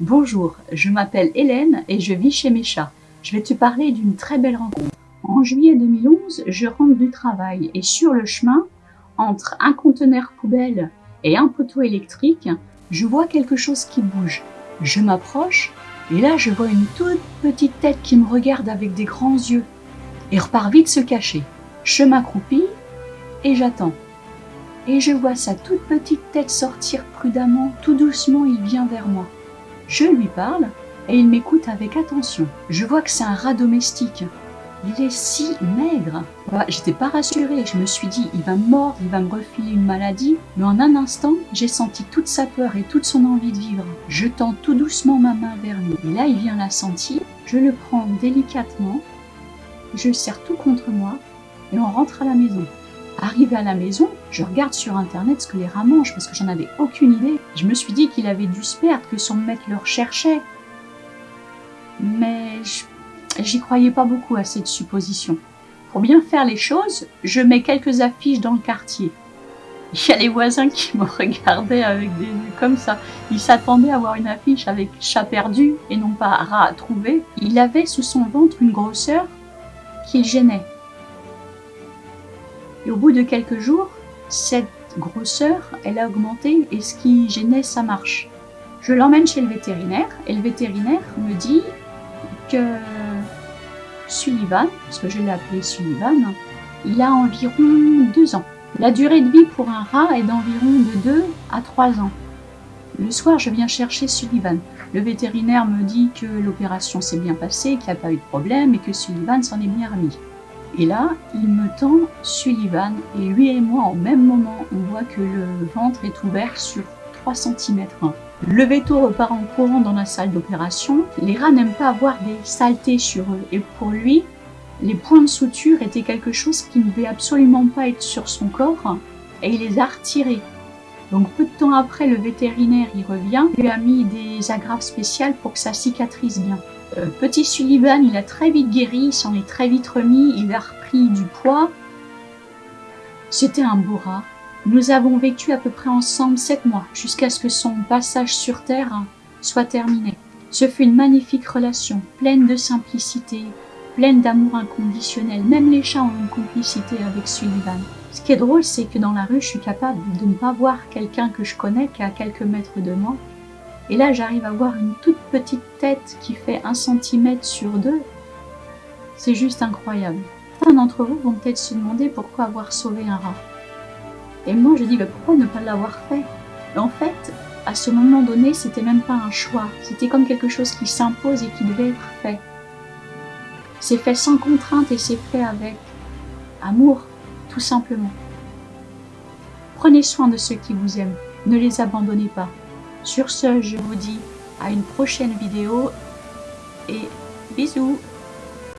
Bonjour, je m'appelle Hélène et je vis chez mes chats. Je vais te parler d'une très belle rencontre. En juillet 2011, je rentre du travail et sur le chemin, entre un conteneur poubelle et un poteau électrique, je vois quelque chose qui bouge. Je m'approche et là je vois une toute petite tête qui me regarde avec des grands yeux et repart vite se cacher. Je m'accroupis et j'attends. Et je vois sa toute petite tête sortir prudemment, tout doucement il vient vers moi. Je lui parle et il m'écoute avec attention. Je vois que c'est un rat domestique. Il est si maigre. J'étais pas rassurée. Je me suis dit, il va me mordre, il va me refiler une maladie. Mais en un instant, j'ai senti toute sa peur et toute son envie de vivre. Je tends tout doucement ma main vers lui. Et là, il vient la sentir. Je le prends délicatement. Je le serre tout contre moi et on rentre à la maison. Arrivé à la maison, je regarde sur internet ce que les rats mangent parce que j'en avais aucune idée. Je me suis dit qu'il avait dû se perdre, que son maître le recherchait. Mais j'y croyais pas beaucoup à cette supposition. Pour bien faire les choses, je mets quelques affiches dans le quartier. Il y a les voisins qui me regardaient avec des yeux comme ça. Ils s'attendaient à voir une affiche avec chat perdu et non pas rat à trouver. Il avait sous son ventre une grosseur qui gênait. Au bout de quelques jours, cette grosseur, elle a augmenté et ce qui gênait sa marche. Je l'emmène chez le vétérinaire et le vétérinaire me dit que Sullivan, parce que je l'ai appelé Sullivan, il a environ deux ans. La durée de vie pour un rat est d'environ de 2 à 3 ans. Le soir, je viens chercher Sullivan. Le vétérinaire me dit que l'opération s'est bien passée, qu'il n'y a pas eu de problème et que Sullivan s'en est bien remis. Et là, il me tend Sullivan et lui et moi, au même moment, on voit que le ventre est ouvert sur 3 cm. Le veto repart en courant dans la salle d'opération. Les rats n'aiment pas avoir des saletés sur eux et pour lui, les points de suture étaient quelque chose qui ne devait absolument pas être sur son corps et il les a retirés. Donc peu de temps après, le vétérinaire y revient, lui a mis des agrafes spéciales pour que ça cicatrise bien. Euh, petit Sullivan, il a très vite guéri, il s'en est très vite remis, il a repris du poids. C'était un beau rat. Nous avons vécu à peu près ensemble sept mois, jusqu'à ce que son passage sur Terre soit terminé. Ce fut une magnifique relation, pleine de simplicité, pleine d'amour inconditionnel. Même les chats ont une complicité avec Sullivan. Ce qui est drôle, c'est que dans la rue, je suis capable de ne pas voir quelqu'un que je connais qui est à quelques mètres de moi, et là, j'arrive à voir une toute petite tête qui fait un centimètre sur deux. C'est juste incroyable. Certains d'entre vous vont peut-être se demander pourquoi avoir sauvé un rat. Et moi, je dis, bah, pourquoi ne pas l'avoir fait? En fait, à ce moment donné, c'était même pas un choix. C'était comme quelque chose qui s'impose et qui devait être fait. C'est fait sans contrainte et c'est fait avec amour, tout simplement. Prenez soin de ceux qui vous aiment. Ne les abandonnez pas. Sur ce, je vous dis à une prochaine vidéo et bisous